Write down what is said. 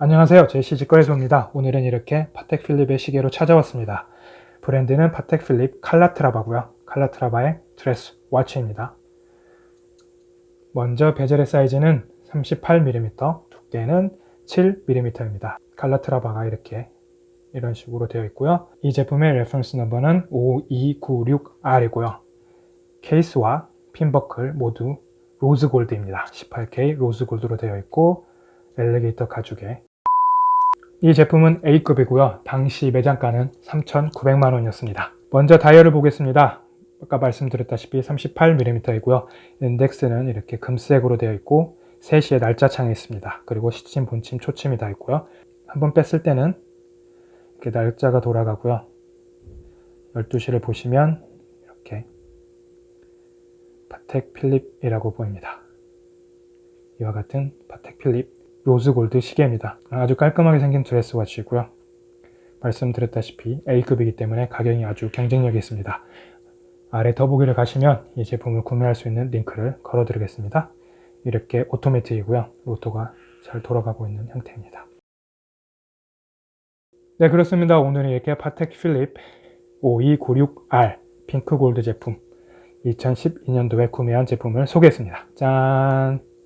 안녕하세요. 제시 직거래소입니다. 오늘은 이렇게 파텍 필립의 시계로 찾아왔습니다. 브랜드는 파텍 필립 칼라트라바고요. 칼라트라바의 dress watch입니다. 먼저 bezel의 사이즈는 38mm 두께는 7mm입니다. 칼라트라바가 이렇게 이런 식으로 되어 있고요. 이 제품의 reference number는 5296R이고요. 케이스와 pin buckle 모두 rose gold입니다. 18K rose gold로 되어 있고 alligator 가죽에 이 제품은 A급이고요. 당시 매장가는 3,900만원이었습니다. 먼저 다이얼을 보겠습니다. 아까 말씀드렸다시피 38mm이고요. 인덱스는 이렇게 금색으로 되어 있고 3시에 날짜 창이 있습니다. 그리고 시침, 분침, 초침이 다 있고요. 한번 뺐을 때는 이렇게 날짜가 돌아가고요. 12시를 보시면 이렇게 파텍 필립이라고 보입니다. 이와 같은 파텍 필립 rose gold 시계입니다. 아주 깔끔하게 생긴 dress watch이고요. 말씀드렸다시피 A급이기 때문에 가격이 아주 경쟁력이 있습니다. 아래 더보기를 가시면 이 제품을 구매할 수 있는 링크를 걸어 드리겠습니다. 이렇게 오토매틱이고요. 로터가 잘 돌아가고 있는 형태입니다. 네 그렇습니다. 오늘은 이렇게 파텍 필립 5296R 핑크 골드 제품 2012년도에 구매한 제품을 소개했습니다. 짠!